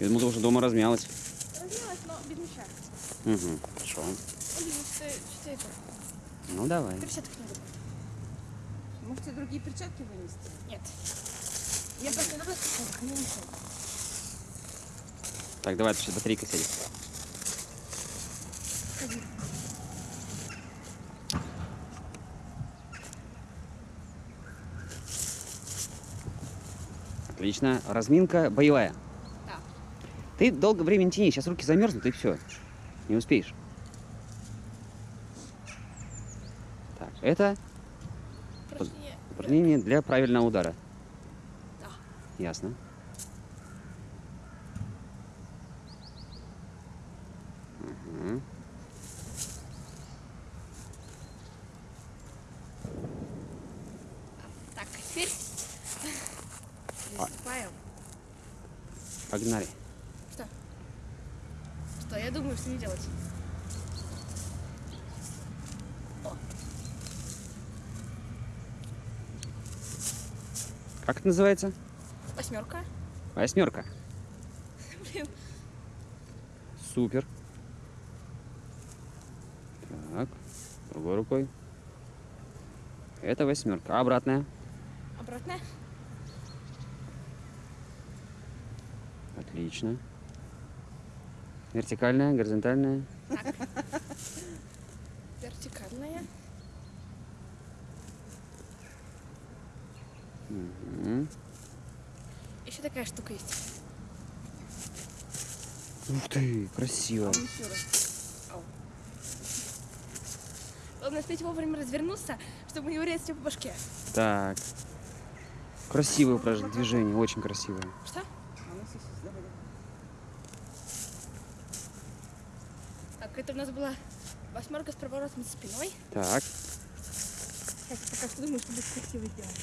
Я думал, ты уже дома размялась. Размялась, но без мяча. Угу, хорошо. Ну? Ну, давай. Перчаток не люблю. Можете другие перчатки вынести? Нет. Я просто люблю не мешай. Так, давай, ты сейчас батарейка сядет. Ходи. Отлично. Разминка боевая. Ты долго времени тяни, сейчас руки замерзнут и все. Не успеешь. Так, это Упражнение. упражнение для правильного удара. Да. Ясно. Так, теперь приступаем. Погнали. Что? Я думаю, что не делать. Как это называется? Восьмерка. Восьмерка. Блин. Супер. Так, другой рукой. Это восьмерка. А обратная? Обратно. Отлично. Вертикальная, горизонтальная. Вертикальная. Мгм. Еще такая штука есть. Ух ты, красиво. Еще раз. Главное успеть вовремя развернуться, чтобы не урезать тебя по башке. Так. Красивое упражнение, движение, очень красивое. Что? А ну, все, все, давай, давай. Так, это у нас была восьмерка с проворотом спиной. Так, Сейчас я пока что думаю, что будет красиво сделать.